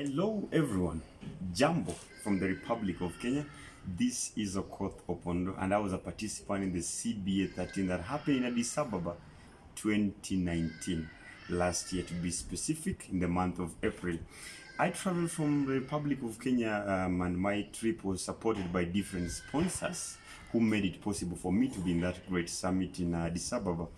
Hello everyone, Jambo from the Republic of Kenya. This is Okoth Opondo and I was a participant in the CBA 13 that happened in Addis Ababa 2019, last year to be specific, in the month of April. I traveled from the Republic of Kenya um, and my trip was supported by different sponsors who made it possible for me to be in that great summit in Addis Ababa.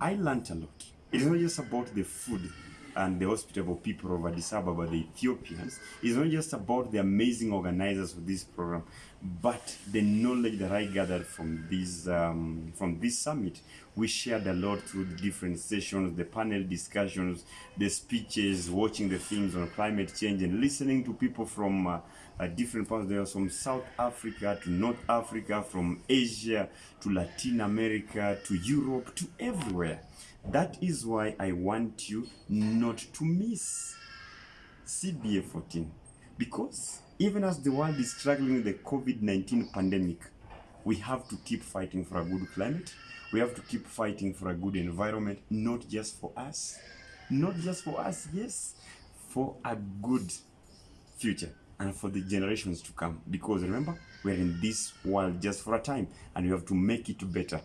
I learned a lot. It's not just about the food and the hospitable people of Addis Ababa, the Ethiopians, is not just about the amazing organizers of this program, but the knowledge that I gathered from this um, from this summit. We shared a lot through the different sessions, the panel discussions, the speeches, watching the films on climate change, and listening to people from uh, uh, different parts. There was from South Africa to North Africa, from Asia to Latin America to Europe to everywhere. That is why I want you not to miss CBA 14 because even as the world is struggling with the COVID 19 pandemic, we have to keep fighting for a good climate. We have to keep fighting for a good environment, not just for us, not just for us, yes, for a good future and for the generations to come. Because remember, we're in this world just for a time and we have to make it better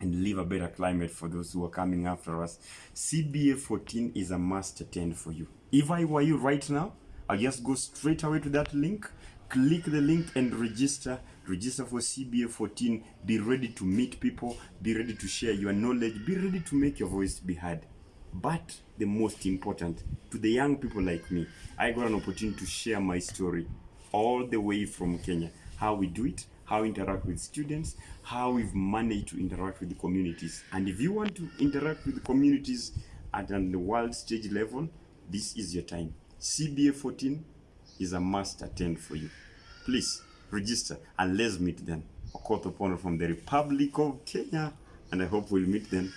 and leave a better climate for those who are coming after us. CBA 14 is a must attend for you. If I were you right now, I'll just go straight away to that link, click the link and register. Register for CBA 14. Be ready to meet people, be ready to share your knowledge, be ready to make your voice be heard. But the most important, to the young people like me, I got an opportunity to share my story all the way from Kenya. How we do it, how we interact with students, how we've managed to interact with the communities. And if you want to interact with the communities at the world stage level, this is your time. CBA 14 is a must attend for you. Please register and let's meet them. then. Okoth Opondo from the Republic of Kenya, and I hope we'll meet then